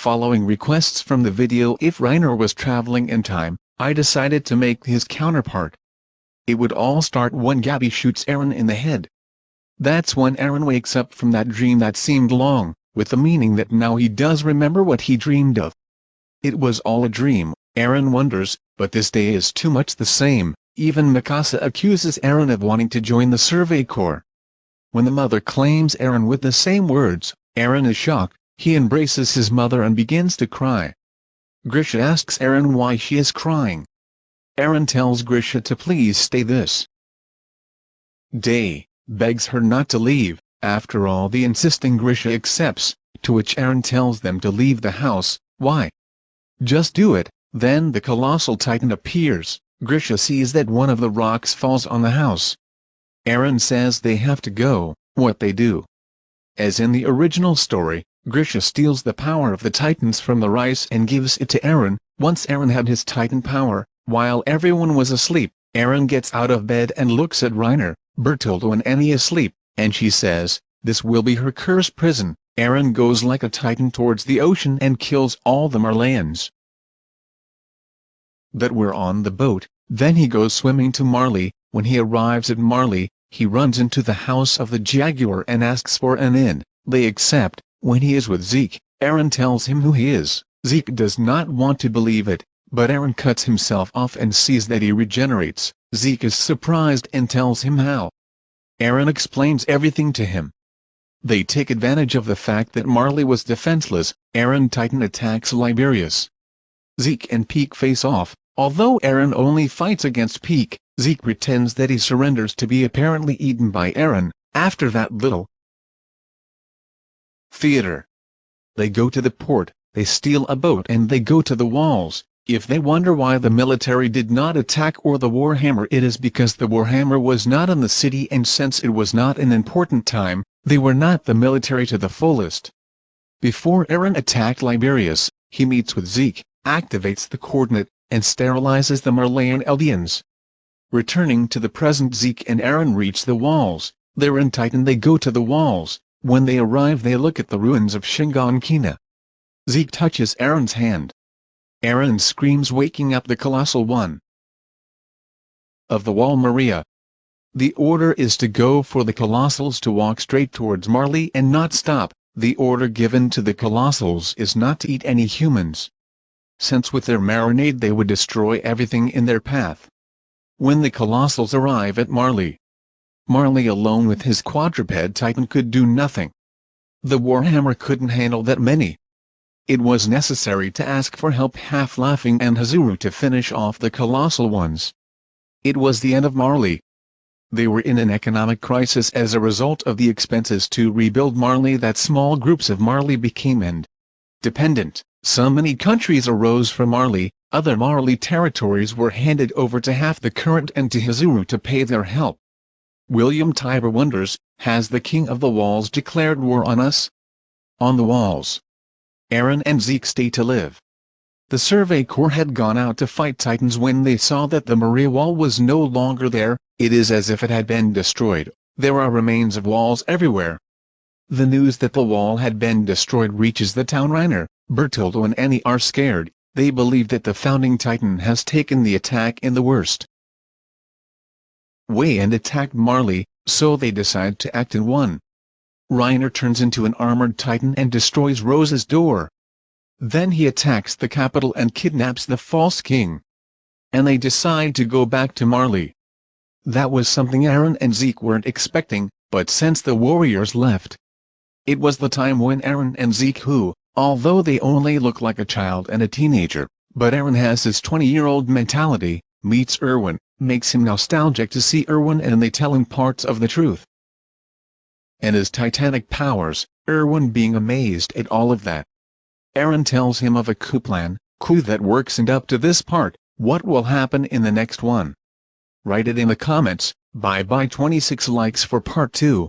Following requests from the video if Reiner was traveling in time, I decided to make his counterpart. It would all start when Gabi shoots Eren in the head. That's when Eren wakes up from that dream that seemed long, with the meaning that now he does remember what he dreamed of. It was all a dream, Eren wonders, but this day is too much the same, even Mikasa accuses Eren of wanting to join the Survey Corps. When the mother claims Eren with the same words, Eren is shocked, he embraces his mother and begins to cry. Grisha asks Eren why she is crying. Eren tells Grisha to please stay this day, begs her not to leave, after all the insisting Grisha accepts, to which Eren tells them to leave the house, why? Just do it, then the colossal titan appears, Grisha sees that one of the rocks falls on the house. Eren says they have to go, what they do. As in the original story, Grisha steals the power of the Titans from the Reiss and gives it to Eren. Once Eren had his Titan power, while everyone was asleep, Eren gets out of bed and looks at Reiner, Bertoldo and Annie asleep, and she says, this will be her cursed prison. Eren goes like a Titan towards the ocean and kills all the Marleyans. That we're on the boat, then he goes swimming to Marley, when he arrives at Marley, he runs into the house of the Jaeger and asks for an inn, they accept, when he is with Zeke, Eren tells him who he is. Zeke does not want to believe it, but Eren cuts himself off and sees that he regenerates. Zeke is surprised and tells him how. Eren explains everything to him. They take advantage of the fact that Marley was defenseless, Eren Titan attacks Liberius. Zeke and Pieck face off, although Eren only fights against Pieck, Zeke pretends that he surrenders to be apparently eaten by Eren, after that little, Theater. They go to the port, they steal a boat and they go to the walls. If they wonder why the military did not attack or the Warhammer it is because the Warhammer was not in the city and since it was not an important time, they were not the military to the fullest. Before Eren attacked Liberius, he meets with Zeke, activates the coordinate, and sterilizes the Marleyan Eldians. Returning to the present Zeke and Eren reach the walls, they're in Titan they go to the walls, when they arrive they look at the ruins of Shiganshina. Zeke touches Eren's hand. Eren screams waking up the Colossal One. Of the Wall Maria. The order is to go for the Colossals to walk straight towards Marley and not stop, the order given to the Colossals is not to eat any humans. Since with their marinade they would destroy everything in their path. When the Colossals arrive at Marley, Marley alone with his quadruped titan could do nothing. The Warhammer couldn't handle that many. It was necessary to ask for help half-laughing and Hizuru to finish off the colossal ones. It was the end of Marley. They were in an economic crisis as a result of the expenses to rebuild Marley that small groups of Marley became and dependent. So many countries arose from Marley, other Marley territories were handed over to half the current and to Hizuru to pay their help. William Tybur wonders, has the King of the Walls declared war on us? On the walls. Eren and Zeke stay to live. The Survey Corps had gone out to fight Titans when they saw that the Maria Wall was no longer there, it is as if it had been destroyed, there are remains of walls everywhere. The news that the wall had been destroyed reaches the town Reiner, Bertoldo and Annie are scared, they believe that the founding Titan has taken the attack in the worst way and attacked Marley, so they decide to act in one. Reiner turns into an armored titan and destroys Rose's door. Then he attacks the capital and kidnaps the false king. And they decide to go back to Marley. That was something Eren and Zeke weren't expecting, but since the warriors left, it was the time when Eren and Zeke who, although they only look like a child and a teenager, but Eren has his 20-year-old mentality, meets Erwin, makes him nostalgic to see Erwin and they tell him parts of the truth. And his titanic powers, Erwin being amazed at all of that. Eren tells him of a coup plan, coup that works and up to this part, what will happen in the next one? Write it in the comments, bye bye 26 likes for part 2.